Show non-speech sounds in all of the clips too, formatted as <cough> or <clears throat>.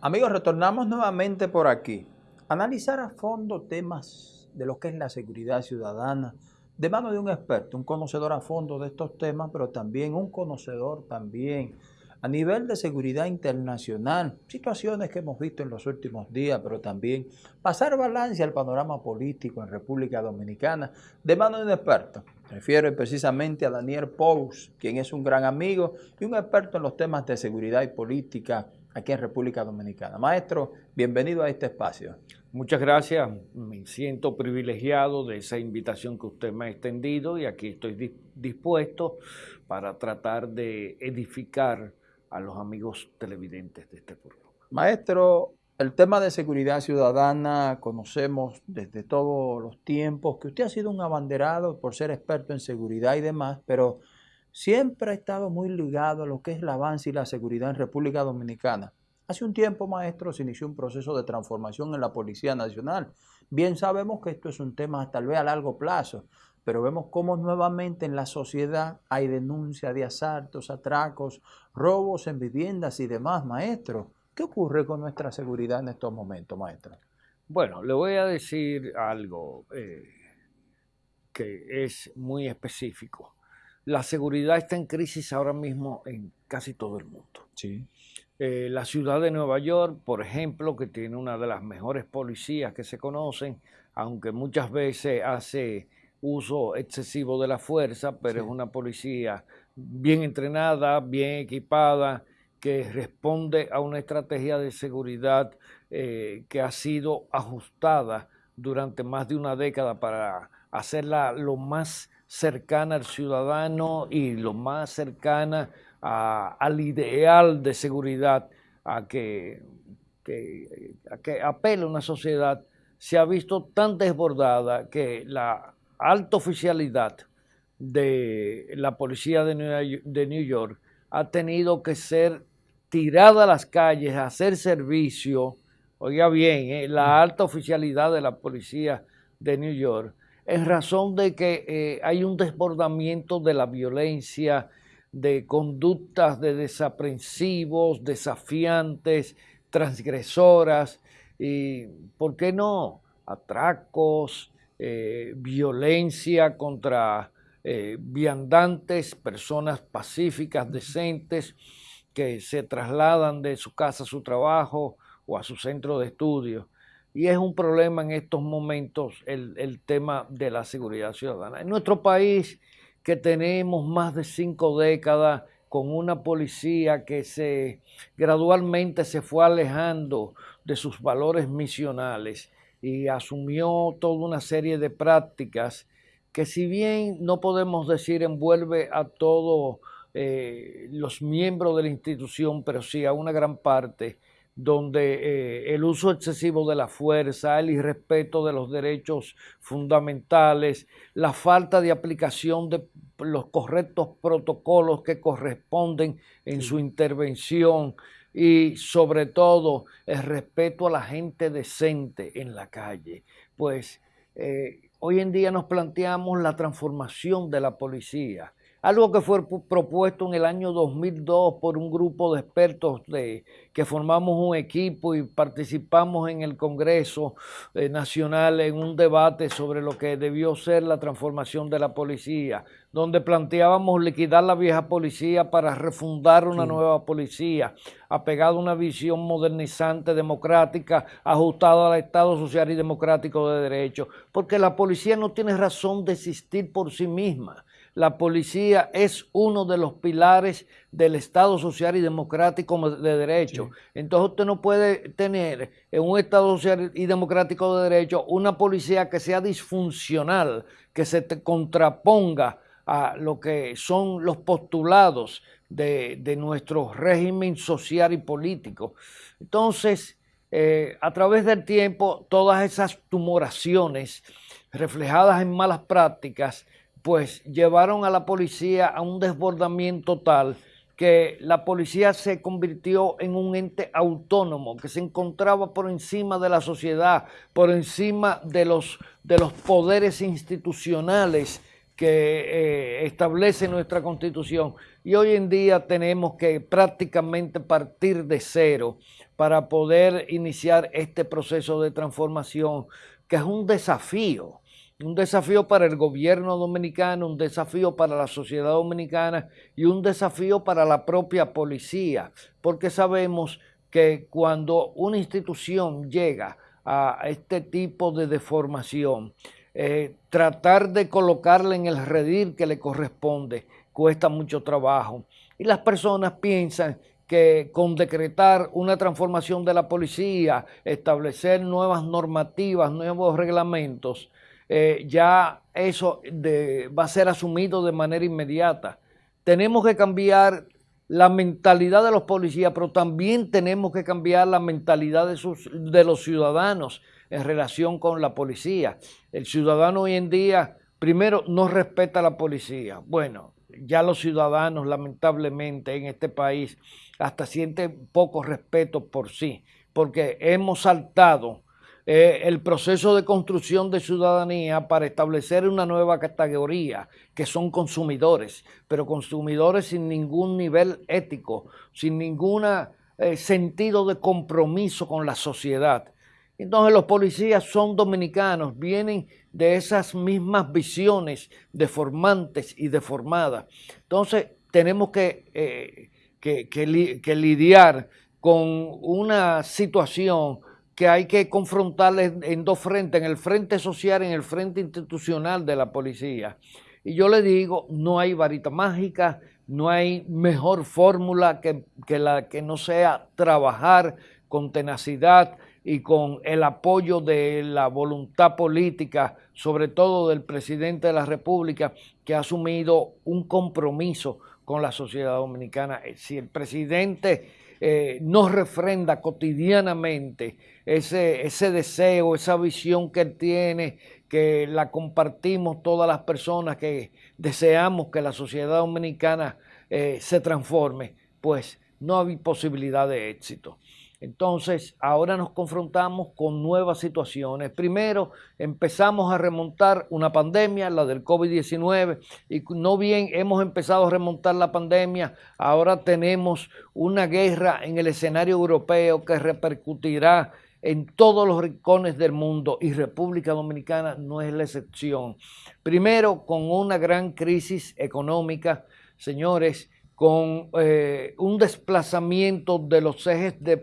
Amigos, retornamos nuevamente por aquí. Analizar a fondo temas de lo que es la seguridad ciudadana, de mano de un experto, un conocedor a fondo de estos temas, pero también un conocedor también a nivel de seguridad internacional, situaciones que hemos visto en los últimos días, pero también pasar balance al panorama político en República Dominicana, de mano de un experto. Refiero precisamente a Daniel Pous, quien es un gran amigo y un experto en los temas de seguridad y política aquí en República Dominicana. Maestro, bienvenido a este espacio. Muchas gracias, me siento privilegiado de esa invitación que usted me ha extendido y aquí estoy dispuesto para tratar de edificar a los amigos televidentes de este programa. Maestro, el tema de seguridad ciudadana conocemos desde todos los tiempos que usted ha sido un abanderado por ser experto en seguridad y demás, pero siempre ha estado muy ligado a lo que es el avance y la seguridad en República Dominicana. Hace un tiempo, maestro, se inició un proceso de transformación en la Policía Nacional. Bien sabemos que esto es un tema tal vez a largo plazo, pero vemos cómo nuevamente en la sociedad hay denuncia de asaltos, atracos, robos en viviendas y demás, maestro. ¿Qué ocurre con nuestra seguridad en estos momentos, maestro? Bueno, le voy a decir algo eh, que es muy específico la seguridad está en crisis ahora mismo en casi todo el mundo. Sí. Eh, la ciudad de Nueva York, por ejemplo, que tiene una de las mejores policías que se conocen, aunque muchas veces hace uso excesivo de la fuerza, pero es una policía bien entrenada, bien equipada, que responde a una estrategia de seguridad eh, que ha sido ajustada durante más de una década para hacerla lo más cercana al ciudadano y lo más cercana al ideal de seguridad a que, que, a apela una sociedad, se ha visto tan desbordada que la alta oficialidad de la policía de New, York ha tenido que ser tirada a las calles a hacer servicio, oiga bien, eh, la alta oficialidad de la policía de New York en razón de que eh, hay un desbordamiento de la violencia, de conductas de desaprensivos, desafiantes, transgresoras, y, ¿por qué no? Atracos, eh, violencia contra eh, viandantes, personas pacíficas, decentes, que se trasladan de su casa a su trabajo o a su centro de estudio. Y es un problema en estos momentos el, tema de la seguridad ciudadana. En nuestro país, que tenemos más de cinco décadas con una policía que se gradualmente se fue alejando de sus valores misionales y asumió toda una serie de prácticas que si bien no podemos decir envuelve a todos eh, los miembros de la institución, pero sí a una gran parte, donde eh, el uso excesivo de la fuerza, el irrespeto de los derechos fundamentales, la falta de aplicación de los correctos protocolos que corresponden en su intervención y sobre todo el respeto a la gente decente en la calle. Pues eh, hoy en día nos planteamos la transformación de la policía algo que fue propuesto en el año 2002 por un grupo de expertos de, que formamos un equipo y participamos en el Congreso eh, Nacional en un debate sobre lo que debió ser la transformación de la policía, donde planteábamos liquidar la vieja policía para refundar una nueva policía, apegada a una visión modernizante, democrática, ajustada al Estado social y democrático de derecho, porque la policía no tiene razón de existir por sí misma la policía es uno de los pilares del Estado social y democrático de derecho. Entonces usted no puede tener en un Estado social y democrático de derecho una policía que sea disfuncional, que se contraponga a lo que son los postulados de, nuestro régimen social y político. Entonces, eh, a través del tiempo, todas esas tumoraciones reflejadas en malas prácticas pues llevaron a la policía a un desbordamiento tal que la policía se convirtió en un ente autónomo que se encontraba por encima de la sociedad, por encima de los, de los poderes institucionales que eh, establece nuestra constitución. Y hoy en día tenemos que prácticamente partir de cero para poder iniciar este proceso de transformación, que es un desafío, un desafío para el gobierno dominicano, un desafío para la sociedad dominicana y un desafío para la propia policía, porque sabemos que cuando una institución llega a este tipo de deformación, eh, tratar de colocarla en el redil que le corresponde cuesta mucho trabajo. Y las personas piensan que con decretar una transformación de la policía, establecer nuevas normativas, nuevos reglamentos, eh, ya eso va a ser asumido de manera inmediata. Tenemos que cambiar la mentalidad de los policías, pero también tenemos que cambiar la mentalidad de, sus, de los ciudadanos en relación con la policía. El ciudadano hoy en día, primero, no respeta a la policía. Bueno, ya los ciudadanos, lamentablemente, en este país, hasta sienten poco respeto por sí, porque hemos saltado eh, el proceso de construcción de ciudadanía para establecer una nueva categoría, que son consumidores, pero consumidores sin ningún nivel ético, sin ningún eh, sentido de compromiso con la sociedad. Entonces los policías son dominicanos, vienen de esas mismas visiones deformantes y deformadas. Entonces tenemos que, eh, que lidiar con una situación que hay que confrontarles en dos frentes, en el frente social en el frente institucional de la policía. Y yo le digo, no hay varita mágica, no hay mejor fórmula que, que la que no sea trabajar con tenacidad y con el apoyo de la voluntad política, sobre todo del presidente de la República, que ha asumido un compromiso con la sociedad dominicana. Si el presidente eh, nos refrenda cotidianamente ese, ese deseo, esa visión que él tiene, que la compartimos todas las personas que deseamos que la sociedad dominicana eh, se transforme, pues no hay posibilidad de éxito. Entonces, ahora nos confrontamos con nuevas situaciones. Primero, empezamos a remontar una pandemia, la del COVID-19, y no bien hemos empezado a remontar la pandemia, ahora tenemos una guerra en el escenario europeo que repercutirá en todos los rincones del mundo y República Dominicana no es la excepción. Primero, con una gran crisis económica, señores, con eh, un desplazamiento de los ejes de,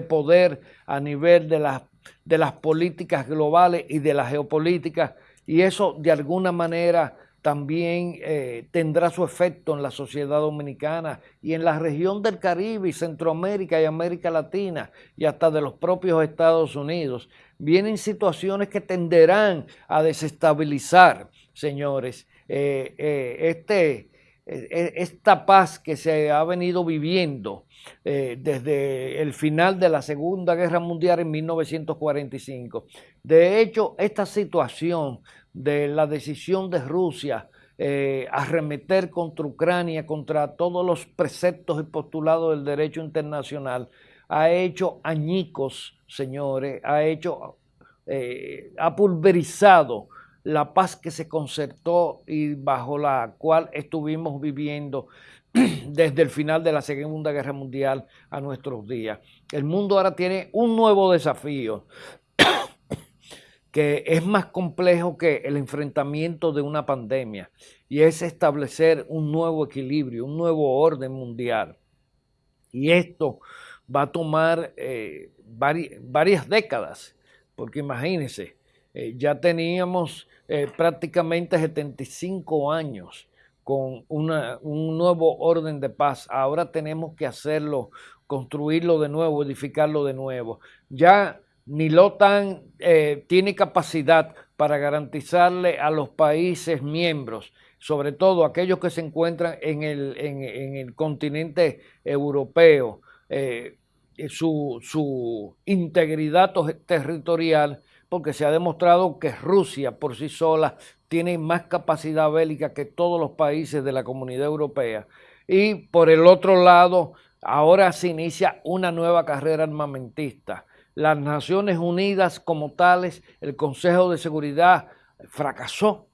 poder a nivel de las, de las políticas globales y de la geopolítica, y eso de alguna manera también eh, tendrá su efecto en la sociedad dominicana y en la región del Caribe Centroamérica y América Latina y hasta de los propios Estados Unidos. Vienen situaciones que tenderán a desestabilizar, señores, eh, este, esta paz que se ha venido viviendo eh, desde el final de la Segunda Guerra Mundial en 1945. De hecho, esta situación de la decisión de Rusia eh, arremeter contra Ucrania, contra todos los preceptos y postulados del derecho internacional, ha hecho añicos, señores, ha hecho, eh, ha pulverizado la paz que se concertó y bajo la cual estuvimos viviendo <clears throat> desde el final de la Segunda Guerra Mundial a nuestros días. El mundo ahora tiene un nuevo desafío <clears throat> que es más complejo que el enfrentamiento de una pandemia y es establecer un nuevo equilibrio, un nuevo orden mundial. Y esto va a tomar eh, varias décadas, porque imagínense, eh, ya teníamos eh, prácticamente 75 años con un nuevo orden de paz. Ahora tenemos que hacerlo, construirlo de nuevo, edificarlo de nuevo. Ya ni la OTAN eh, tiene capacidad para garantizarle a los países miembros, sobre todo aquellos que se encuentran en el, en, el continente europeo, su, su integridad territorial porque se ha demostrado que Rusia por sí sola tiene más capacidad bélica que todos los países de la comunidad europea. Y por el otro lado, ahora se inicia una nueva carrera armamentista. Las Naciones Unidas como tales, el Consejo de Seguridad fracasó.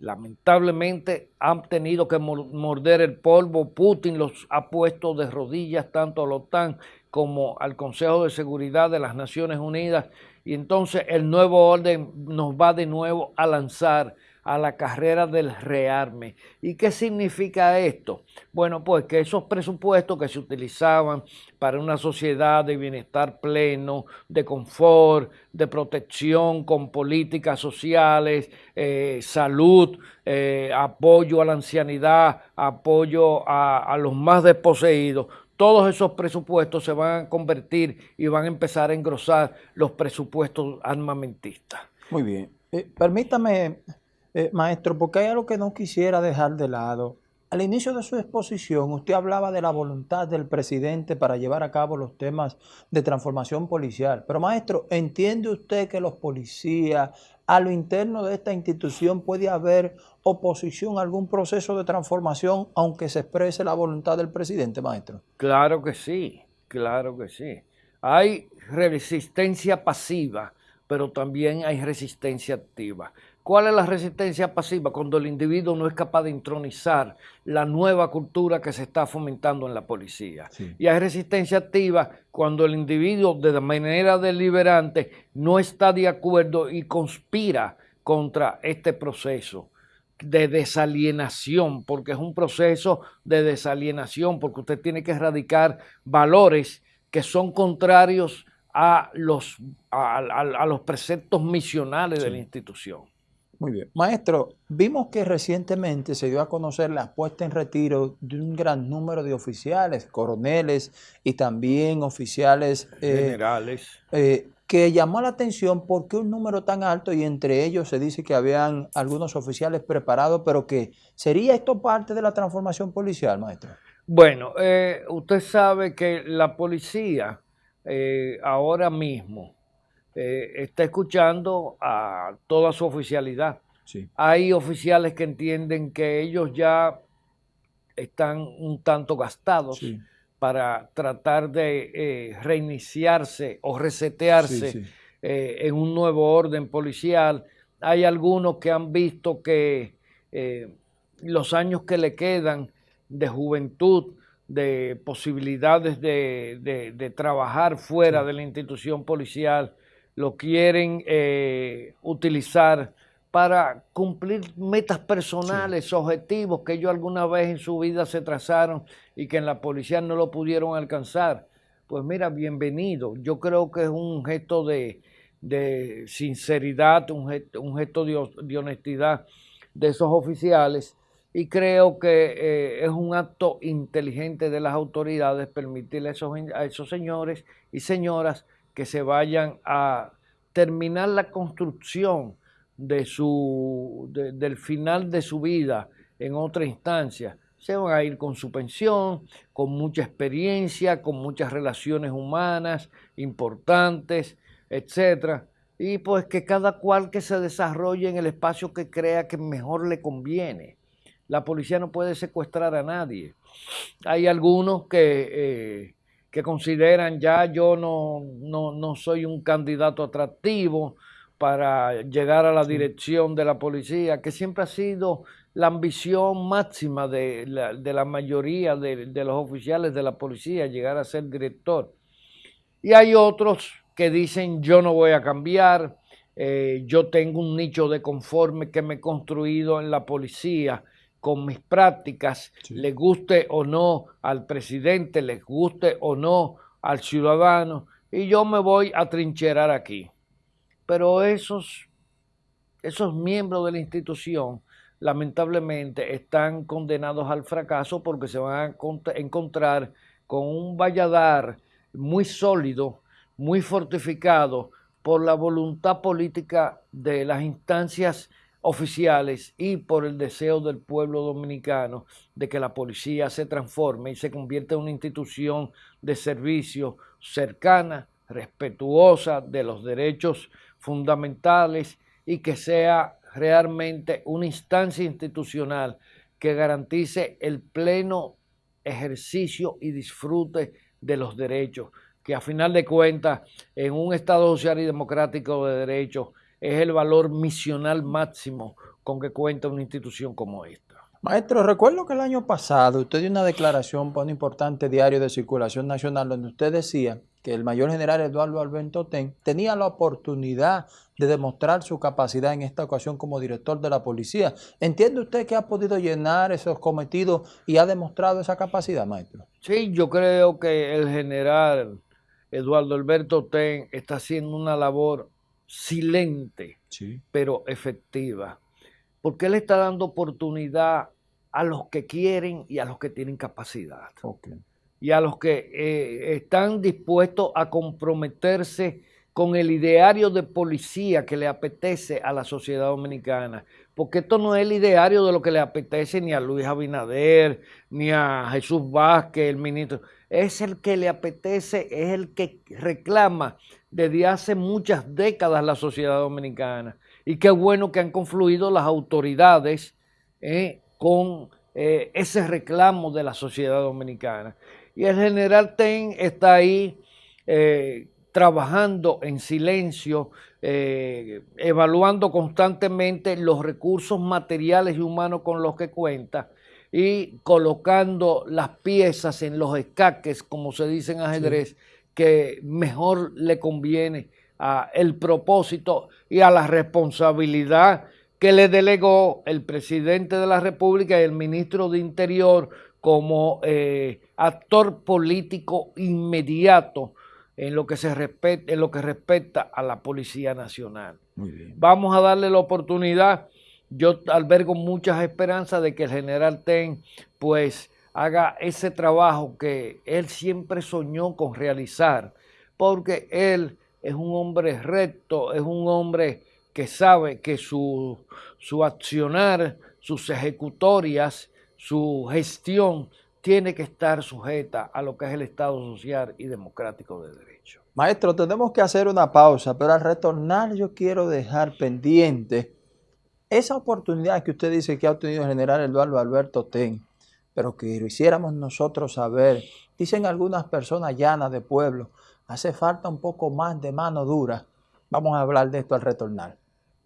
Lamentablemente han tenido que morder el polvo. Putin los ha puesto de rodillas tanto a la OTAN como al Consejo de Seguridad de las Naciones Unidas y entonces el nuevo orden nos va de nuevo a lanzar a la carrera del rearme. ¿Y qué significa esto? Bueno, pues que esos presupuestos que se utilizaban para una sociedad de bienestar pleno, de confort, de protección con políticas sociales, eh, salud, eh, apoyo a la ancianidad, apoyo a, a los más desposeídos, todos esos presupuestos se van a convertir y van a empezar a engrosar los presupuestos armamentistas. Muy bien. Eh, permítame eh, maestro, porque hay algo que no quisiera dejar de lado. Al inicio de su exposición, usted hablaba de la voluntad del presidente para llevar a cabo los temas de transformación policial. Pero, maestro, ¿entiende usted que los policías, a lo interno de esta institución, puede haber oposición a algún proceso de transformación, aunque se exprese la voluntad del presidente, maestro? Claro que sí, claro que sí. Hay resistencia pasiva, pero también hay resistencia activa. ¿Cuál es la resistencia pasiva? Cuando el individuo no es capaz de intronizar la nueva cultura que se está fomentando en la policía. Y hay resistencia activa cuando el individuo de manera deliberante no está de acuerdo y conspira contra este proceso de desalienación, porque es un proceso de desalienación, porque usted tiene que erradicar valores que son contrarios a los, a, los preceptos misionales de la institución. Muy bien. Maestro, vimos que recientemente se dio a conocer la puesta en retiro de un gran número de oficiales, coroneles y también oficiales eh, generales. Eh, que llamó la atención porque un número tan alto y entre ellos se dice que habían algunos oficiales preparados, pero que ¿sería esto parte de la transformación policial, maestro? Bueno, eh, usted sabe que la policía ahora mismo eh, está escuchando a toda su oficialidad. Hay oficiales que entienden que ellos ya están un tanto gastados para tratar de eh, reiniciarse o resetearse eh, en un nuevo orden policial. Hay algunos que han visto que los años que le quedan de juventud, de posibilidades de, trabajar fuera de la institución policial, lo quieren eh, utilizar para cumplir metas personales, objetivos que ellos alguna vez en su vida se trazaron y que en la policía no lo pudieron alcanzar. Pues mira, bienvenido. Yo creo que es un gesto de, sinceridad, un gesto, de, honestidad de esos oficiales y creo que eh, es un acto inteligente de las autoridades permitirle a esos señores y señoras que se vayan a terminar la construcción de su, del final de su vida en otra instancia. Se van a ir con su pensión, con mucha experiencia, con muchas relaciones humanas importantes, etc. Y pues que cada cual que se desarrolle en el espacio que crea que mejor le conviene. La policía no puede secuestrar a nadie. Hay algunos que eh, que consideran ya yo no, no, soy un candidato atractivo para llegar a la dirección de la policía, que siempre ha sido la ambición máxima de la, mayoría de, los oficiales de la policía, llegar a ser director. Y hay otros que dicen yo no voy a cambiar, eh, yo tengo un nicho de conforme que me he construido en la policía con mis prácticas, le guste o no al presidente, les guste o no al ciudadano, y yo me voy a trincherar aquí. Pero esos, esos miembros de la institución, lamentablemente, están condenados al fracaso porque se van a encontrar con un valladar muy sólido, muy fortificado por la voluntad política de las instancias oficiales y por el deseo del pueblo dominicano de que la policía se transforme y se convierta en una institución de servicio cercana, respetuosa de los derechos fundamentales y que sea realmente una instancia institucional que garantice el pleno ejercicio y disfrute de los derechos, que a final de cuentas en un Estado social y democrático de derechos es el valor misional máximo con que cuenta una institución como esta. Maestro, recuerdo que el año pasado usted dio una declaración para un importante diario de circulación nacional donde usted decía que el mayor general Eduardo Alberto Ten tenía la oportunidad de demostrar su capacidad en esta ocasión como director de la policía. ¿Entiende usted que ha podido llenar esos cometidos y ha demostrado esa capacidad, maestro? Sí, yo creo que el general Eduardo Alberto Ten está haciendo una labor silente, pero efectiva porque Él está dando oportunidad a los que quieren y a los que tienen capacidad. Y a los que eh, están dispuestos a comprometerse con el ideario de policía que le apetece a la sociedad dominicana. Porque esto no es el ideario de lo que le apetece ni a Luis Abinader, ni a Jesús Vázquez, el ministro. Es el que le apetece, es el que reclama desde hace muchas décadas la sociedad dominicana y qué bueno que han confluido las autoridades eh, con eh, ese reclamo de la sociedad dominicana. Y el general Ten está ahí eh, trabajando en silencio, evaluando constantemente los recursos materiales y humanos con los que cuenta y colocando las piezas en los escaques, como se dice en ajedrez, que mejor le conviene el propósito y a la responsabilidad que le delegó el presidente de la República y el ministro de Interior como eh, actor político inmediato en lo que se respeta, en lo que respecta a la Policía Nacional. Vamos a darle la oportunidad. Yo albergo muchas esperanzas de que el general Ten pues haga ese trabajo que él siempre soñó con realizar, porque él es un hombre recto, es un hombre que sabe que su, su accionar, sus ejecutorias, su gestión tiene que estar sujeta a lo que es el Estado social y democrático de derecho. Maestro, tenemos que hacer una pausa, pero al retornar yo quiero dejar pendiente esa oportunidad que usted dice que ha obtenido el general Eduardo Alberto Ten, pero que lo hiciéramos nosotros saber. Dicen algunas personas llanas de pueblo, hace falta un poco más de mano dura. Vamos a hablar de esto al retornar.